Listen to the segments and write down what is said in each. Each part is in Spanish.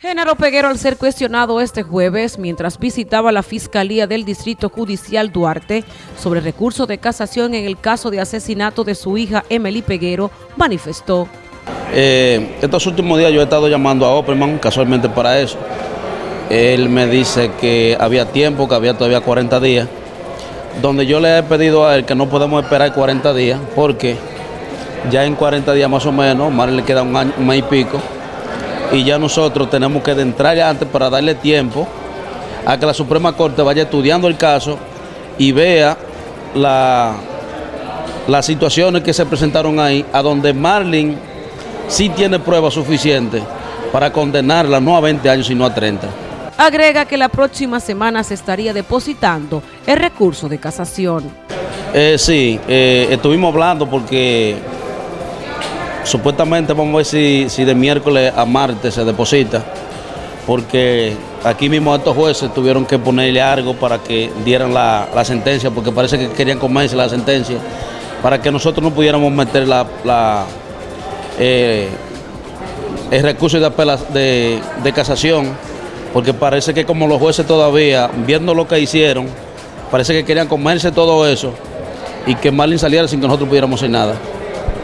Genaro Peguero, al ser cuestionado este jueves mientras visitaba la Fiscalía del Distrito Judicial Duarte sobre recurso de casación en el caso de asesinato de su hija Emily Peguero, manifestó. Eh, estos últimos días yo he estado llamando a Opperman casualmente para eso. Él me dice que había tiempo, que había todavía 40 días, donde yo le he pedido a él que no podemos esperar 40 días porque ya en 40 días más o menos, más le queda un año, un y pico, y ya nosotros tenemos que entrar antes para darle tiempo a que la Suprema Corte vaya estudiando el caso y vea la, las situaciones que se presentaron ahí, a donde Marlin sí tiene pruebas suficientes para condenarla no a 20 años, sino a 30. Agrega que la próxima semana se estaría depositando el recurso de casación. Eh, sí, eh, estuvimos hablando porque Supuestamente vamos a ver si, de miércoles a martes se deposita, porque aquí mismo estos jueces tuvieron que ponerle algo para que dieran la, sentencia, porque parece que querían comerse la sentencia, para que nosotros no pudiéramos meter la, eh, el recurso de, de, casación, porque parece que como los jueces todavía, viendo lo que hicieron, parece que querían comerse todo eso y que Marlin saliera sin que nosotros pudiéramos hacer nada.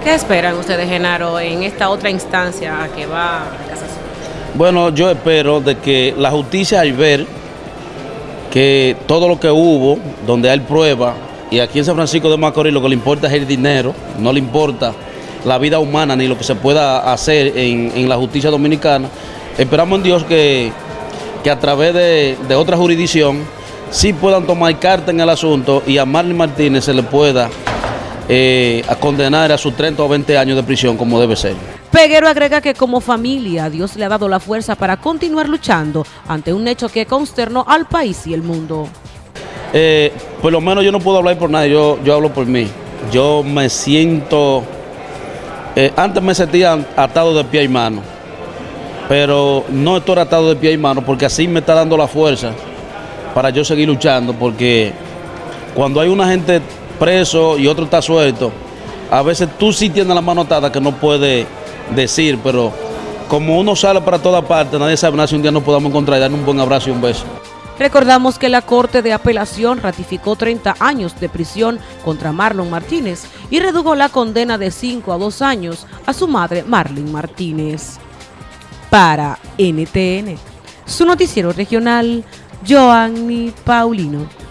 ¿Qué esperan ustedes, Genaro, en esta otra instancia que va a casación? Bueno, yo espero de que la justicia al ver que todo lo que hubo, donde hay prueba, y aquí en San Francisco de Macorís lo que le importa es el dinero, no le importa la vida humana ni lo que se pueda hacer en, la justicia dominicana, esperamos en Dios que, a través de, de otra jurisdicción sí puedan tomar carta en el asunto y a Marlene Martínez se le pueda eh, a condenar a sus 30 o 20 años de prisión como debe ser. Peguero agrega que como familia Dios le ha dado la fuerza para continuar luchando ante un hecho que consternó al país y el mundo. Eh, por lo menos yo no puedo hablar por nadie, yo, yo hablo por mí. Yo me siento, eh, antes me sentía atado de pie y mano, pero no estoy atado de pie y mano porque así me está dando la fuerza para yo seguir luchando, porque cuando hay una gente preso y otro está suelto, a veces tú sí tienes la mano atada que no puedes decir, pero como uno sale para toda parte, nadie sabe nada si un día nos podamos encontrar y darle un buen abrazo y un beso. Recordamos que la Corte de Apelación ratificó 30 años de prisión contra Marlon Martínez y redujo la condena de 5 a 2 años a su madre Marlene Martínez. Para NTN, su noticiero regional, Joanny Paulino.